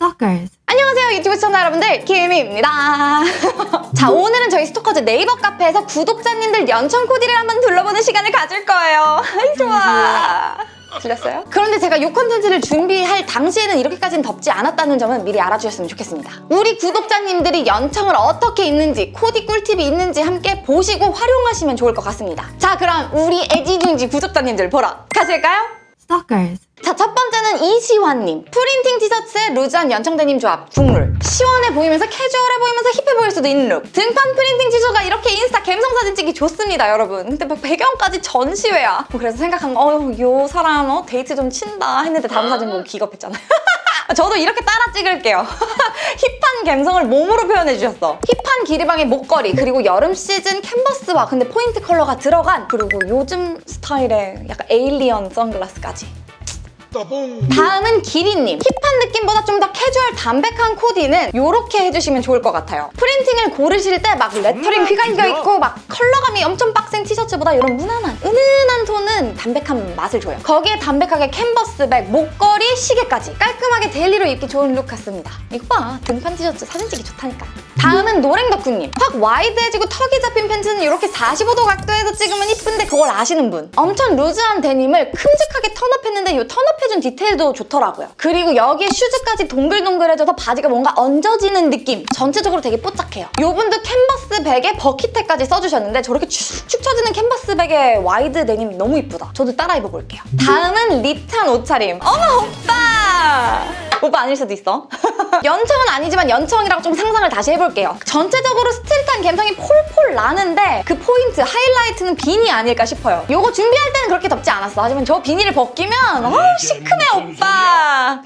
Stalkers. 안녕하세요 유튜브 시청자 여러분들 김희입니다 자 오늘은 저희 스토커즈 네이버 카페에서 구독자님들 연청 코디를 한번 둘러보는 시간을 가질 거예요 좋아 들렸어요? 그런데 제가 이 콘텐츠를 준비할 당시에는 이렇게까지는 덥지 않았다는 점은 미리 알아주셨으면 좋겠습니다 우리 구독자님들이 연청을 어떻게 입는지 코디 꿀팁이 있는지 함께 보시고 활용하시면 좋을 것 같습니다 자 그럼 우리 애지중지 구독자님들 보러 가실까요? Stalkers. 자, 첫 번째는 이시환님. 프린팅 티셔츠에 루즈한 연청 데님 조합, 국룰. 시원해 보이면서 캐주얼해 보이면서 힙해 보일 수도 있는 룩. 등판 프린팅 티셔츠가 이렇게 인스타 감성 사진 찍기 좋습니다, 여러분. 근데 막 배경까지 전시회야. 뭐 그래서 생각한 거, 어휴, 요 사람 어, 데이트 좀 친다 했는데 다음 사진 보고 기겁했잖아요. 저도 이렇게 따라 찍을게요. 힙한 감성을 몸으로 표현해 주셨어. 힙한 기리방의 목걸이, 그리고 여름 시즌 캔버스와 근데 포인트 컬러가 들어간 그리고 요즘 스타일의 약간 alien 선글라스까지. 다음은 기리님. 힙한 느낌보다 좀 더 캐주얼 담백한 코디는 이렇게 해주시면 좋을 것 같아요. 프린팅을 고르실 때 막 레터링 휘갈겨 있고 막 컬러감이 엄청 빡센 티셔츠보다 이런 무난한, 은은한 톤은 담백한 맛을 줘요. 거기에 담백하게 캔버스백, 목걸이, 시계까지 깔끔하게 데일리로 입기 좋은 룩 같습니다. 이거 봐. 등판 티셔츠 사진 찍기 좋다니까. 다음은 노랭덕후님. 확 wide해지고 턱이 잡힌 팬츠는 이렇게 45도 각도에서 찍으면 이쁜데 그걸 아시는 분. 엄청 루즈한 데님을 큼직하게 turn-up했는데 이 turn-up해준 디테일도 좋더라고요. 그리고 여기에 슈즈까지 동글동글해져서 바지가 뭔가 얹어지는 느낌. 전체적으로 되게 뽀짝해요. 이분도 캔버스 백에 bucket hat까지 써주셨는데 저렇게 축축 처지는 캔버스 백에 wide 데님 너무 이쁘다. 저도 따라 입어볼게요. 다음은 립탄 옷차림. 어머 오빠! 오빠 아닐 수도 있어. 연청은 아니지만 연청이라고 좀 상상을 다시 해볼게요. 전체적으로 스트릿한 감성이 폴폴 나는데 그 포인트, 하이라이트는 비니 아닐까 싶어요. 요거 준비할 때는 그렇게 덥지 않았어. 하지만 저 비니를 벗기면 어우 시큼해 오빠.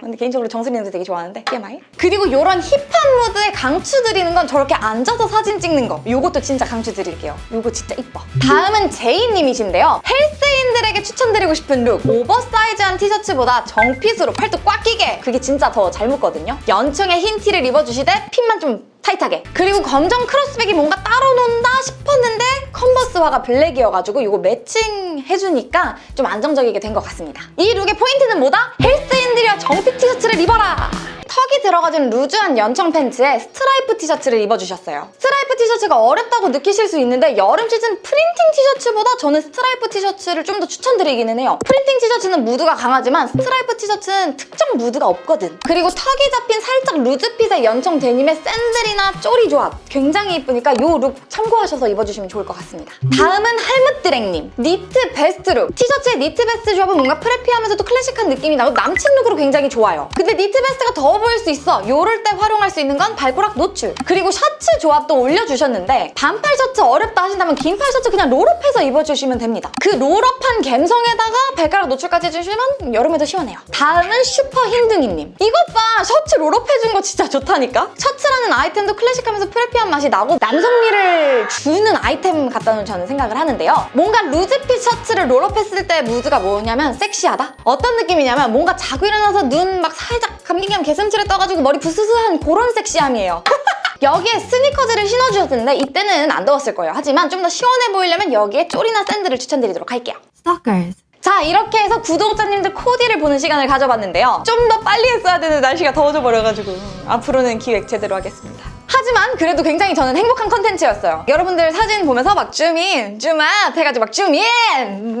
근데 개인적으로 정수리는도 되게 좋아하는데 TMI? 그리고 요런 힙한 무드에 강추 드리는 건 저렇게 앉아서 사진 찍는 거. 요것도 진짜 강추 드릴게요. 요거 진짜 이뻐. 다음은 제이님이신데요. 헬스인들에게 추천드리고 싶은 룩. 오버사이즈한 티셔츠보다 정핏으로 팔뚝 꽉 끼게 그게 진짜 더 잘 먹거든요. 연청에 흰 티를 입어주시되 핏만 좀 타이트하게 그리고 검정 크로스백이 뭔가 따로 논다 싶었는데 컨버스화가 블랙이어가지고 이거 matching해주니까 좀 안정적이게 된 것 같습니다 이 룩의 포인트는 뭐다? 헬스인들이여 정핏 티셔츠를 입어라 턱이 들어가진 루즈한 연청 팬츠에 스트라이프 티셔츠를 입어주셨어요. 스트라이프 티셔츠가 어렵다고 느끼실 수 있는데 여름 시즌 프린팅 티셔츠보다 저는 스트라이프 티셔츠를 좀 더 추천드리기는 해요. 프린팅 티셔츠는 무드가 강하지만 스트라이프 티셔츠는 특정 무드가 없거든. 그리고 턱이 잡힌 살짝 루즈핏의 연청 데님의 샌들이나 쪼리 조합 굉장히 이쁘니까 이 룩 참고하셔서 입어주시면 좋을 것 같습니다. 다음은 할무드랭님. 니트 베스트 룩. 티셔츠의 니트 베스트 조합은 뭔가 preppy하면서도 클래식한 느낌이 나고 남친 룩으로 굉장히 좋아요. 근데 니트 베스트가 더워 보일 수 있어. 요럴 때 활용할 수 있는 건 발꼬락 노출. 그리고 셔츠 조합도 올려주셨는데 반팔 셔츠 어렵다 하신다면 긴팔 셔츠 그냥 roll-up해서 입어주시면 됩니다. 그 roll-up한 감성에다가 발가락 노출까지 해주시면 여름에도 시원해요. 다음은 슈퍼 흰둥이님. 이것 봐. 셔츠 roll-up해준 거 진짜 좋다니까? 셔츠라는 아이템도 클래식하면서 preppy한 맛이 나고 남성미를 주는 아이템 같다는 저는 생각을 하는데요. 뭔가 루즈핏 셔츠를 roll-up했을 때 무드가 뭐냐면 섹시하다? 어떤 느낌이냐면 뭔가 자고 일어나서 눈 막 살짝 감기감 게슴츠레 떠가지고 머리 부스스한 그런 섹시함이에요. 여기에 스니커즈를 신어주셨는데 이때는 안 더웠을 거예요. 하지만 좀 더 시원해 보이려면 여기에 쪼리나 샌들을 추천드리도록 할게요. Stalkers. 자 이렇게 해서 구독자님들 코디를 보는 시간을 가져봤는데요. 좀 더 빨리 했어야 되는 날씨가 더워져 버려가지고 앞으로는 기획 제대로 하겠습니다. 하지만 그래도 굉장히 저는 행복한 컨텐츠였어요. 여러분들 사진 보면서 막 줌인, 줌아웃 해가지고 막 줌인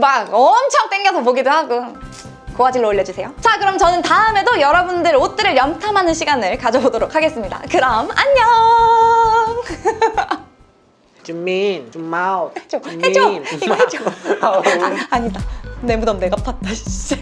막 엄청 땡겨서 보기도 하고 고화질로 올려주세요. 자 그럼 저는 다음에도 여러분들 옷들을 염탐하는 시간을 가져보도록 하겠습니다. 그럼 안녕! 준민, 준마웃. 해줘! 해줘 이거 해줘. 아, 아니다. 내 무덤 내가 팠다 진짜